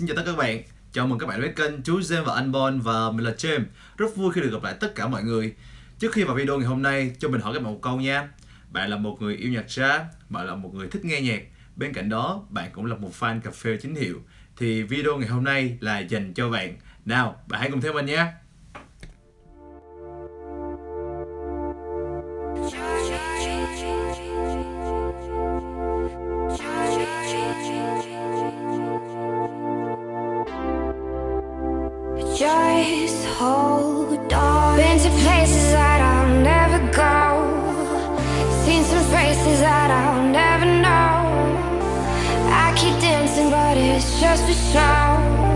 Xin chào tất cả các bạn. Chào mừng các bạn đến kênh Chú James và anh Bon Và mình là James. Rất vui khi được gặp lại tất cả mọi người. Trước khi vào video ngày hôm nay, Cho mình hỏi các bạn một câu nha. Bạn là một người yêu nhạc jazz, Bạn là một người thích nghe nhạc. Bên cạnh đó, bạn cũng là một fan cà phê chính hiệu. Thì video ngày hôm nay là dành cho bạn. Nào, bạn hãy cùng theo mình nhé. Been to places that I'll never go. Seen some faces that I'll never know. I keep dancing, but it's just for show.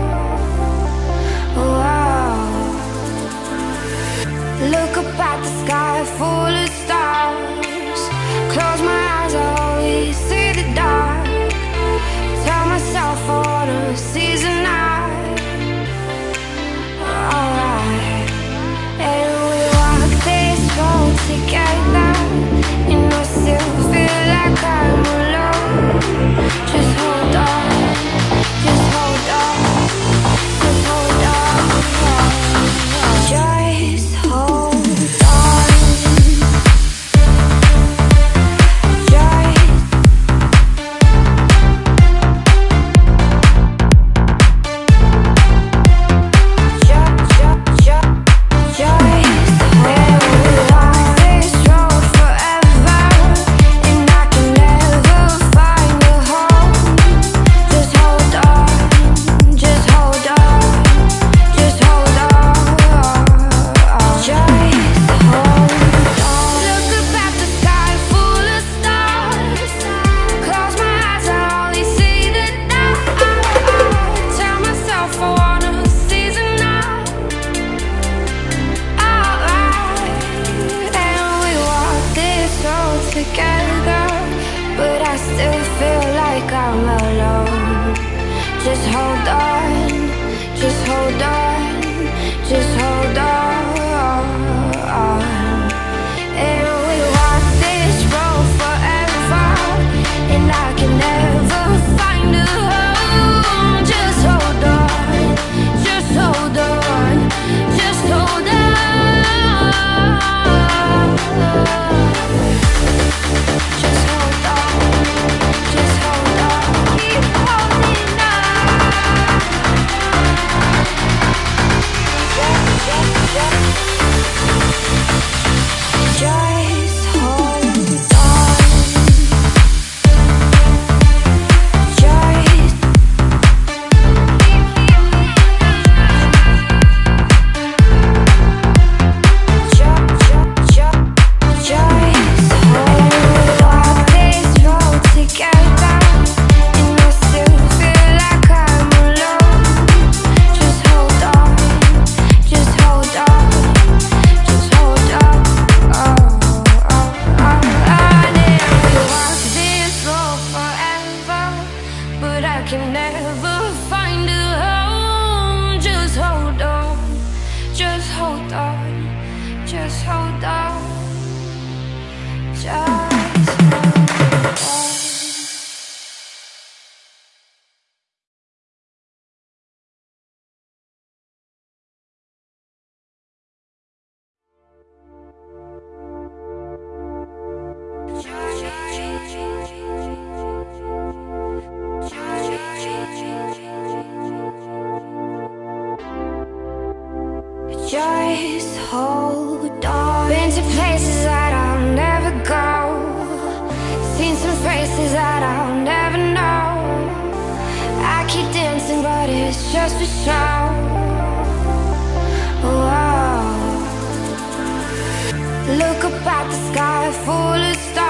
Just hold on. Been to places that I'll never go. Seen some faces that I'll never know. I keep dancing, but it's just for show. Look up at the sky full of stars.